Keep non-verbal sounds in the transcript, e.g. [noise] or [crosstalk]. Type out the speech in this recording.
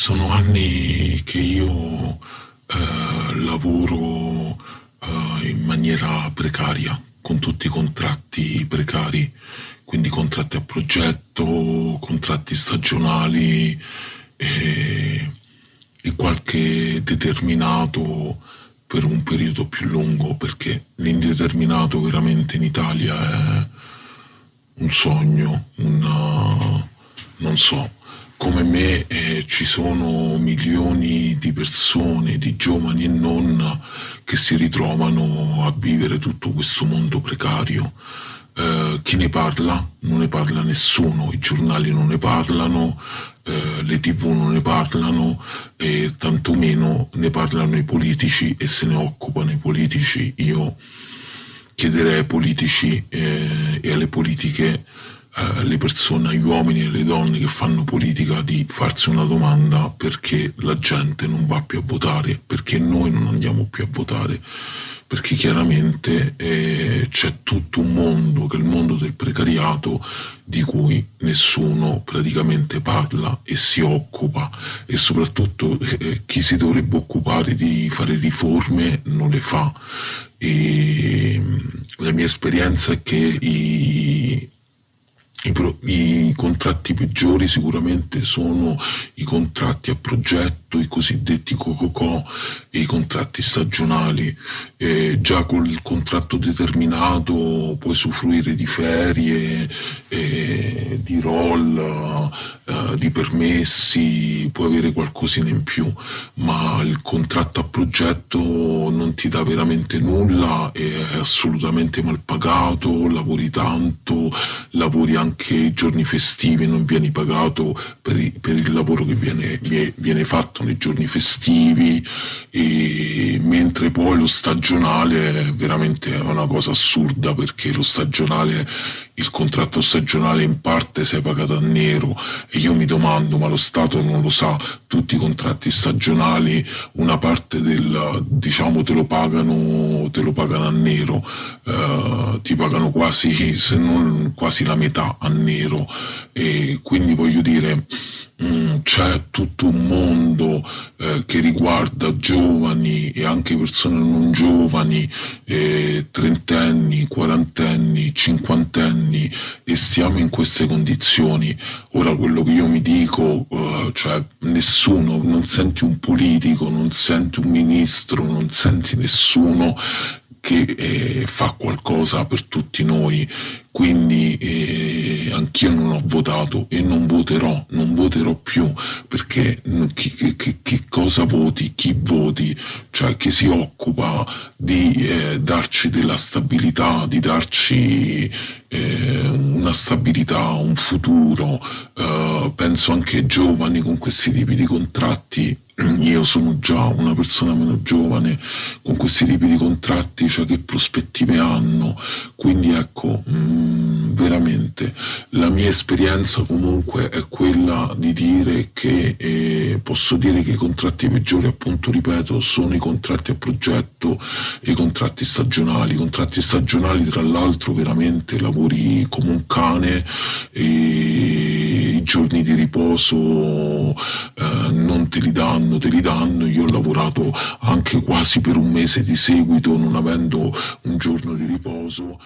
Sono anni che io eh, lavoro eh, in maniera precaria, con tutti i contratti precari, quindi contratti a progetto, contratti stagionali e, e qualche determinato per un periodo più lungo, perché l'indeterminato veramente in Italia è un sogno, una, non so, come me eh, ci sono milioni di persone, di giovani e non, che si ritrovano a vivere tutto questo mondo precario. Eh, chi ne parla? Non ne parla nessuno, i giornali non ne parlano, eh, le tv non ne parlano e tantomeno ne parlano i politici e se ne occupano i politici. Io chiederei ai politici eh, e alle politiche eh, persone, agli uomini e alle donne che fanno politica di farsi una domanda perché la gente non va più a votare, perché noi non andiamo più a votare, perché chiaramente eh, c'è tutto un mondo, che è il mondo del precariato, di cui nessuno praticamente parla e si occupa. E soprattutto eh, chi si dovrebbe occupare di fare riforme non le fa. E, la mia esperienza è che i, i, pro, I, contratti peggiori sicuramente sono i contratti a progetto, i cosiddetti cococò e i contratti stagionali. Eh, già col contratto determinato puoi usufruire di ferie, eh, di roll, di permessi, puoi avere qualcosina in più, ma il contratto a progetto non ti dà veramente nulla, è assolutamente mal pagato, lavori tanto, lavori anche anche i giorni festivi non vieni pagato per, per il lavoro che viene, viene, fatto nei giorni festivi, e, mentre poi lo stagionale è veramente una cosa assurda perché lo stagionale, il contratto stagionale in parte sei pagato a nero. E io mi domando ma lo Stato non lo sa, tutti i contratti stagionali una parte del, diciamo te lo pagano, te lo pagano a nero, eh, ti pagano quasi, se non quasi la metà a nero. E quindi voglio dire mm, c'è tutto un mondo eh, che riguarda giovani e anche persone non giovani, eh, trentenni, quarantenni, cinquantenni e stiamo in queste condizioni. Ora quello che io mi dico, eh, cioè nessuno, non senti un politico, non senti un ministro, non senti nessuno che eh, fa qualcosa per tutti noi, quindi eh, anch'io non ho votato e non voterò, non voterò più, perché chi, chi, chi cosa voti, chi voti, cioè chi si occupa di eh, darci della stabilità, di darci eh, una stabilità, un futuro, eh, penso anche ai giovani con questi tipi di contratti. [clears throat] Io sono già una persona meno giovane con questi tipi di contratti, cioè che prospettive hanno, quindi ecco, mh, mm, veramente. La mia esperienza comunque è quella di dire che eh, posso dire che i contratti peggiori, appunto ripeto, sono i contratti a progetto e i contratti stagionali, i contratti stagionali tra l'altro veramente lavori come un cane i giorni di riposo eh, non te li danno, te li danno, io ho lavorato anche quasi per un mese di seguito non avendo un giorno di riposo.